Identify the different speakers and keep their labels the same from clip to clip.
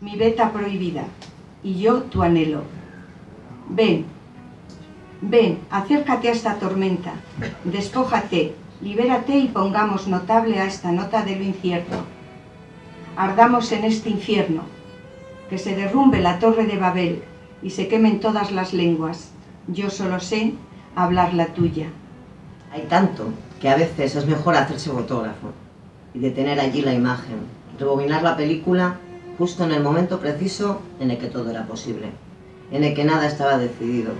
Speaker 1: mi beta prohibida, y yo tu anhelo. Ven, ven, acércate a esta tormenta, despójate, libérate y pongamos notable a esta nota de lo incierto. Ardamos en este infierno, que se derrumbe la torre de Babel y se quemen todas las lenguas. Yo solo sé hablar la tuya.
Speaker 2: Hay tanto que a veces es mejor hacerse fotógrafo y detener allí la imagen, rebobinar la película justo en el momento preciso en el que todo era posible, en el que nada estaba decidido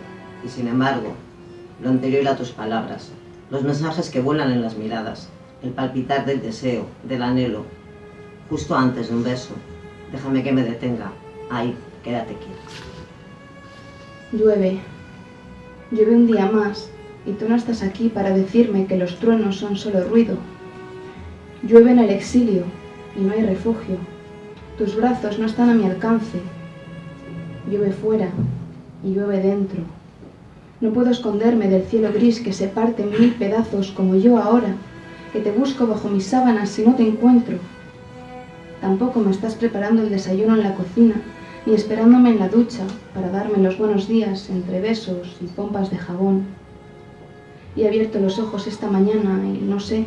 Speaker 2: y sin embargo, lo anterior a tus palabras, los mensajes que vuelan en las miradas, el palpitar del deseo, del anhelo, justo antes de un beso, déjame que me detenga, ahí, quédate quieto.
Speaker 3: Llueve, llueve un día más y tú no estás aquí para decirme que los truenos son solo ruido. Llueve en el exilio y no hay refugio. Tus brazos no están a mi alcance. Llueve fuera y llueve dentro. No puedo esconderme del cielo gris que se parte en mil pedazos como yo ahora, que te busco bajo mis sábanas si no te encuentro. Tampoco me estás preparando el desayuno en la cocina, ni esperándome en la ducha para darme los buenos días entre besos y pompas de jabón. Y he abierto los ojos esta mañana y no sé,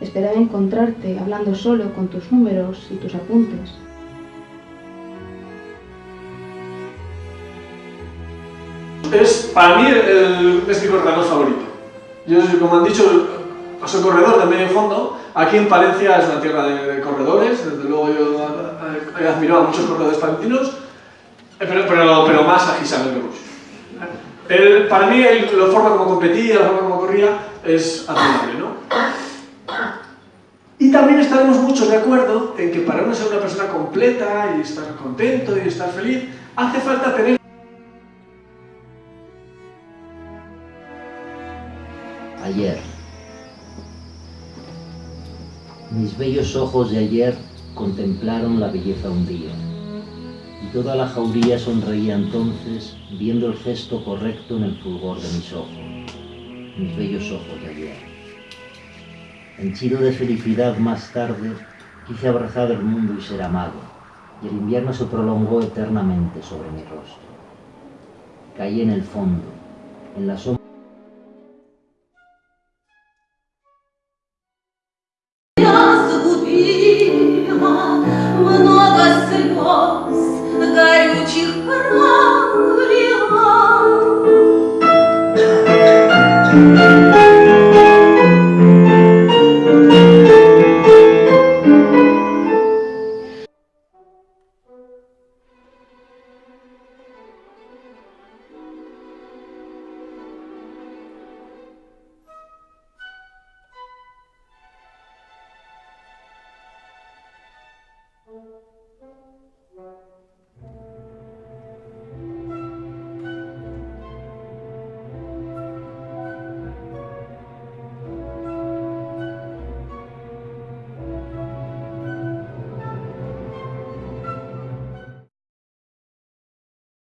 Speaker 3: esperaba encontrarte hablando solo con tus números y tus apuntes.
Speaker 4: Es para mí el, es mi corredor favorito. Yo, como han dicho, soy corredor de medio fondo. Aquí en Palencia es una tierra de, corredores, desde luego yo he admirado a muchos corredores palentinos, eh, pero, pero, más a Gisabel Berush. para mí, la forma como competía, la forma como corría, es admirable, ¿no? Y también estaremos mucho de acuerdo en que para uno ser una persona completa y estar contento y estar feliz, hace falta tener
Speaker 5: ayer. Mis bellos ojos de ayer contemplaron la belleza un día, y toda la jauría sonreía entonces viendo el gesto correcto en el fulgor de mis ojos, mis bellos ojos de ayer. Henchido de felicidad más tarde, quise abrazar el mundo y ser amado, y el invierno se prolongó eternamente sobre mi rostro. Caí en el fondo, en la sombra